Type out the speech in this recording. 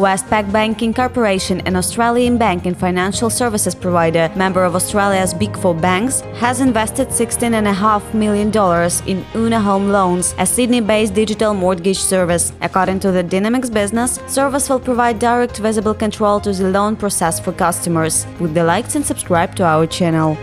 Westpac Banking Corporation, an Australian bank and financial services provider, member of Australia's Big Four banks, has invested $16.5 million in uno Home Loans, a Sydney-based digital mortgage service. According to the Dynamics business, service will provide direct visible control to the loan process for customers. Would the likes and subscribe to our channel.